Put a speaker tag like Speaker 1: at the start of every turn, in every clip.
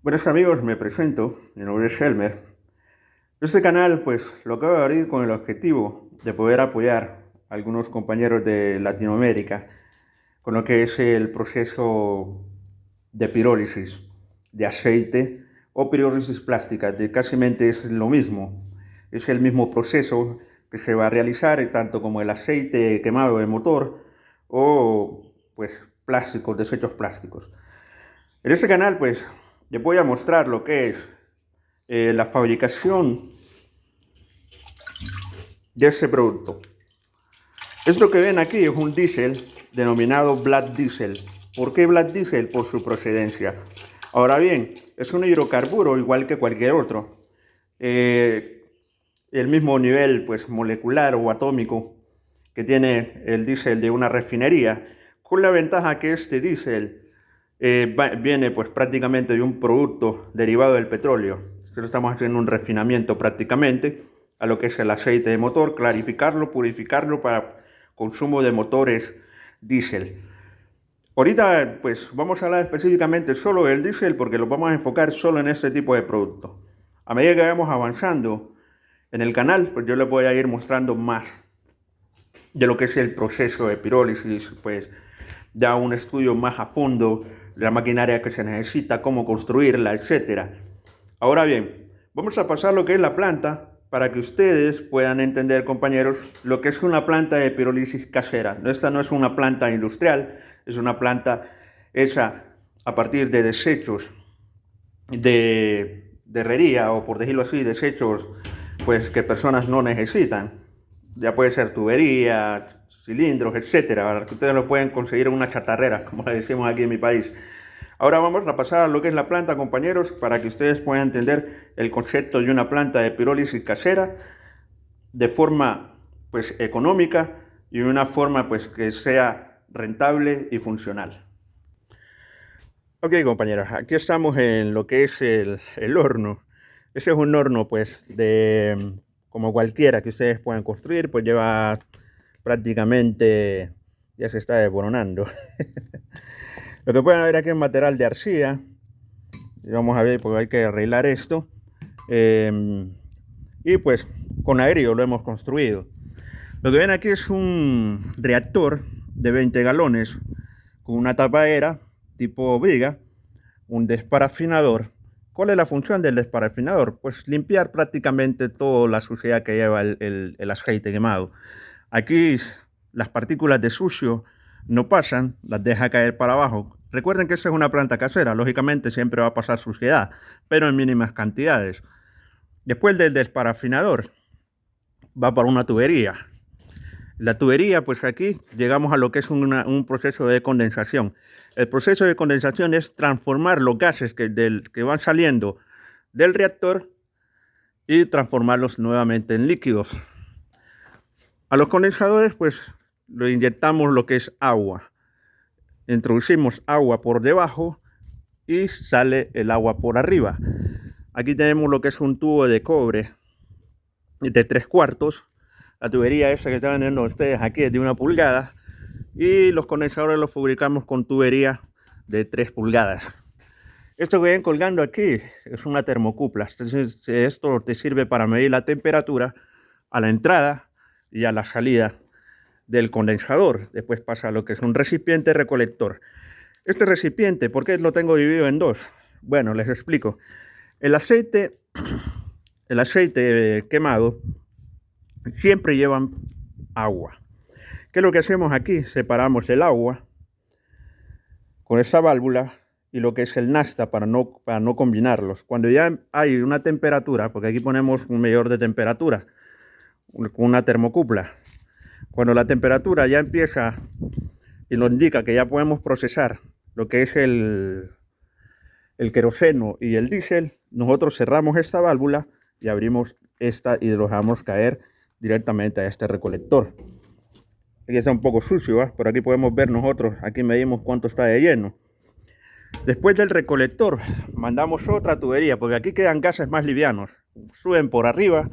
Speaker 1: Buenos amigos, me presento, mi nombre es Helmer. Este canal pues lo acabo de abrir con el objetivo de poder apoyar a algunos compañeros de Latinoamérica con lo que es el proceso de pirólisis de aceite o pirólisis plástica, de casi es lo mismo, es el mismo proceso que se va a realizar tanto como el aceite quemado de motor o pues plásticos, desechos plásticos. En este canal pues les voy a mostrar lo que es eh, la fabricación de este producto. Esto que ven aquí es un diésel denominado Black Diesel. ¿Por qué Black Diesel? Por su procedencia. Ahora bien, es un hidrocarburo igual que cualquier otro. Eh, el mismo nivel pues, molecular o atómico que tiene el diésel de una refinería, con la ventaja que este diésel eh, viene pues prácticamente de un producto derivado del petróleo. Nosotros estamos haciendo un refinamiento prácticamente a lo que es el aceite de motor, clarificarlo, purificarlo para consumo de motores diésel. Ahorita pues vamos a hablar específicamente solo del diésel porque lo vamos a enfocar solo en este tipo de producto. A medida que vamos avanzando en el canal, pues yo les voy a ir mostrando más de lo que es el proceso de pirólisis, pues ya un estudio más a fondo la maquinaria que se necesita, cómo construirla, etc. Ahora bien, vamos a pasar lo que es la planta para que ustedes puedan entender, compañeros, lo que es una planta de pirólisis casera. Esta no es una planta industrial, es una planta hecha a partir de desechos de, de herrería o por decirlo así, desechos pues que personas no necesitan. Ya puede ser tuberías, cilindros, etcétera, que ustedes lo pueden conseguir en una chatarrera, como le decimos aquí en mi país. Ahora vamos a pasar a lo que es la planta, compañeros, para que ustedes puedan entender el concepto de una planta de pirólisis casera de forma pues económica y una forma pues que sea rentable y funcional. Ok compañeros, aquí estamos en lo que es el, el horno. Ese es un horno pues de como cualquiera que ustedes puedan construir, pues lleva prácticamente ya se está desboronando. Lo que pueden ver aquí es material de arcilla. Vamos a ver, porque hay que arreglar esto. Em, y pues con aéreo lo hemos construido. Lo que ven aquí es un reactor de 20 galones con una tapadera tipo viga, un desparafinador. ¿Cuál es la función del desparafinador? Pues limpiar prácticamente toda la suciedad que lleva el, el aceite quemado. Aquí las partículas de sucio no pasan, las deja caer para abajo. Recuerden que esta es una planta casera, lógicamente siempre va a pasar suciedad, pero en mínimas cantidades. Después del desparafinador, va para una tubería. La tubería, pues aquí llegamos a lo que es un proceso de condensación. El proceso de condensación es transformar los gases que van saliendo del reactor y transformarlos nuevamente en líquidos. A los condensadores pues lo inyectamos lo que es agua. Introducimos agua por debajo y sale el agua por arriba. Aquí tenemos lo que es un tubo de cobre de tres cuartos. La tubería esa que están viendo ustedes aquí es de una pulgada. Y los condensadores los fabricamos con tubería de 3 pulgadas. Esto que ven colgando aquí es una termocupla. Esto te sirve para medir la temperatura a la entrada y a la salida del condensador. Después pasa lo que es un recipiente recolector. Este recipiente, ¿por qué lo tengo dividido en dos? Bueno, les explico. El aceite, el aceite quemado siempre llevan agua. ¿Qué es lo que hacemos aquí? Separamos el agua con esa válvula y lo que es el nasta para no, para no combinarlos. Cuando ya hay una temperatura, porque aquí ponemos un medidor de temperatura, con una termocupla. Cuando la temperatura ya empieza y nos indica que ya podemos procesar lo que es el, el queroseno y el diésel, nosotros cerramos esta válvula y abrimos esta y dejamos caer directamente a este recolector. Aquí está un poco sucio, por aquí podemos ver nosotros, aquí medimos cuánto está de lleno. Después del recolector mandamos otra tubería, porque aquí quedan gases más livianos. Suben por arriba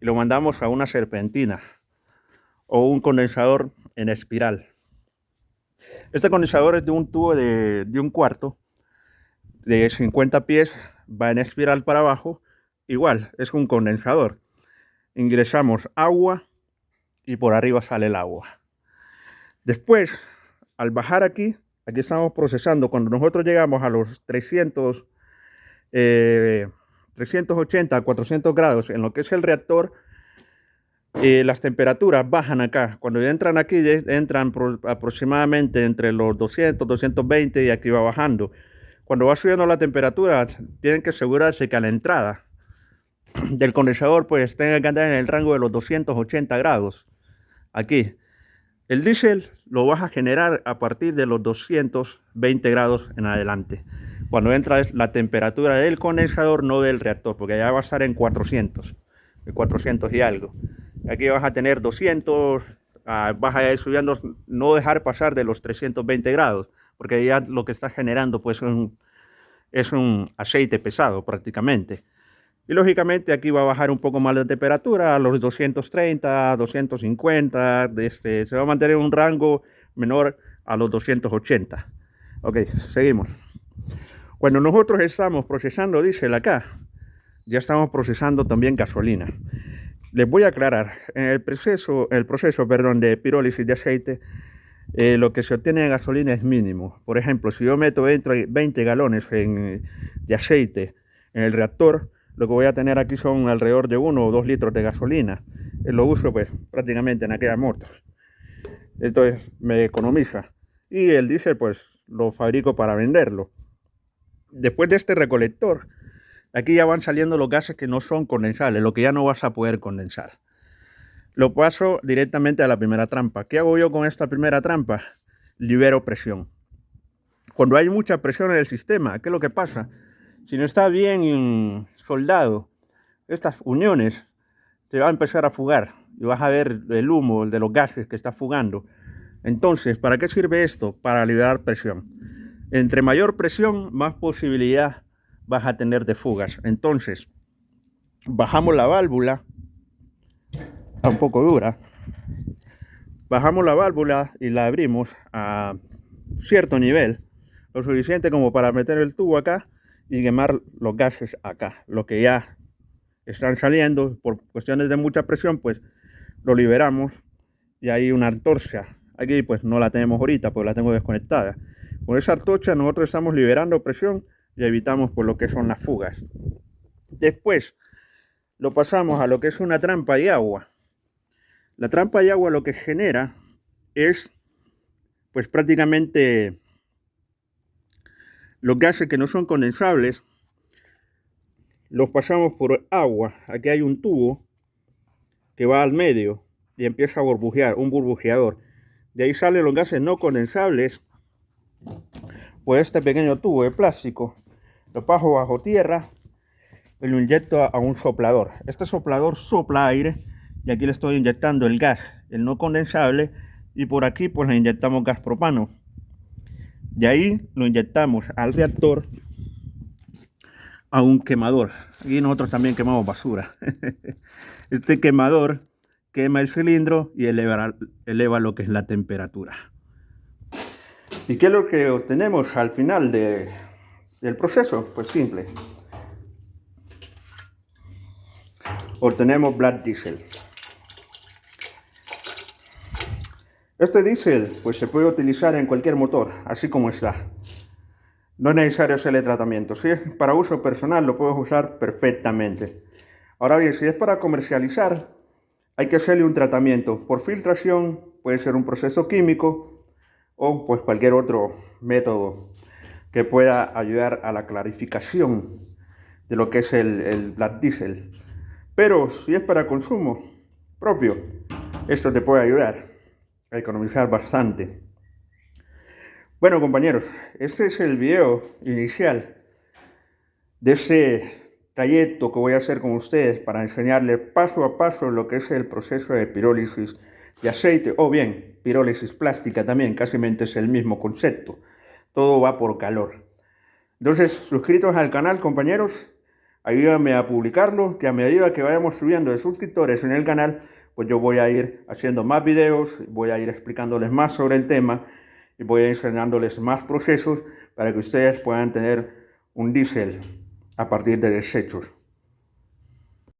Speaker 1: y lo mandamos a una serpentina o un condensador en espiral. Este condensador es de un tubo de, un cuarto de 50 pies va en espiral para abajo. Igual, es un condensador. Ingresamos agua y por arriba sale el agua. Después, al bajar aquí, aquí estamos procesando. Cuando nosotros llegamos a los 300, 380 a 400 grados en lo que es el reactor, eh, las temperaturas bajan acá. Cuando entran aquí, entran aproximadamente entre los 200, 220 y aquí va bajando. Cuando va subiendo la temperatura, tienen que asegurarse que a la entrada del condensador pues tenga que andar en el rango de los 280 grados. Aquí. El diésel lo vas a generar a partir de los 220 grados en adelante. Cuando entra la temperatura del condensador, no del reactor, porque ya va a estar en 400, 400 y algo. Aquí vas a tener 200, ah, vas a ir subiendo, no dejar pasar de los 320 grados, porque ya lo que está generando pues es un aceite pesado prácticamente. Y lógicamente aquí va a bajar un poco más la temperatura a los 230, 250, este, se va a mantener un rango menor a los 280. Ok, seguimos. Cuando nosotros estamos procesando diésel acá, ya estamos procesando también gasolina. Les voy a aclarar, en el proceso, el proceso perdón, de pirólisis de aceite, eh, lo que se obtiene de gasolina es mínimo. Por ejemplo, si yo meto 20 galones de aceite en el reactor, lo que voy a tener aquí son alrededor de 1 o 2 litros de gasolina. Eh, lo uso pues prácticamente en aquellas motos. Entonces me economiza. Y el diésel pues lo fabrico para venderlo. Después de este recolector, Aquí ya van saliendo los gases que no son condensables, lo que ya no vas a poder condensar. Lo paso directamente a la primera trampa. ¿Qué hago yo con esta primera trampa? Libero presión. Cuando hay mucha presión en el sistema, ¿qué es lo que pasa? Si no está bien soldado, estas uniones se va a empezar a fugar y vas a ver el humo de los gases que está fugando. Entonces, ¿para qué sirve esto? Para liberar presión. Entre mayor presión, más posibilidad vas a tener de fugas. Entonces, bajamos la válvula, un poco dura, bajamos la válvula y la abrimos a cierto nivel, lo suficiente como para meter el tubo acá y quemar los gases acá, lo que ya están saliendo por cuestiones de mucha presión, pues lo liberamos y hay una antorcha. Aquí pues no la tenemos ahorita, pues la tengo desconectada. Con esa antorcha nosotros estamos liberando presión y evitamos por lo que son las fugas. Después lo pasamos a lo que es una trampa de agua. La trampa de agua lo que genera es pues prácticamente los gases que no son condensables los pasamos por agua. Aquí hay un tubo que va al medio y empieza a burbujear, un burbujeador. De ahí salen los gases no condensables por este pequeño tubo de plástico. Lo paso bajo tierra y lo inyecto a un soplador. Este soplador sopla aire y aquí le estoy inyectando el gas, el no condensable y por aquí pues le inyectamos gas propano. De ahí lo inyectamos al reactor a un quemador. Y nosotros también quemamos basura. este quemador quema el cilindro y eleva lo que es la temperatura. ¿Y qué es lo que obtenemos al final de, del proceso? Pues simple. Obtenemos Black Diesel. Este diésel pues se puede utilizar en cualquier motor, así como está. No es necesario hacerle tratamiento. Si es para uso personal, lo puedes usar perfectamente. Ahora bien, si es para comercializar, hay que hacerle un tratamiento. Por filtración, puede ser un proceso químico, o pues cualquier otro método que pueda ayudar a la clarificación de lo que es el, el black diesel. Pero si es para consumo propio, esto te puede ayudar a economizar bastante. Bueno compañeros, este es el video inicial de ese trayecto que voy a hacer con ustedes para enseñarles paso a paso lo que es el proceso de pirólisis de aceite o bien pirólisis plástica también, casi es el mismo concepto. Todo va por calor. Entonces, suscritos al canal, compañeros, ayúdame a publicarlo, que a medida que vayamos subiendo de suscriptores en el canal, pues yo voy a ir haciendo más videos, voy a ir explicándoles más sobre el tema y voy a ir enseñándoles más procesos para que ustedes puedan tener un diésel a partir de desechos.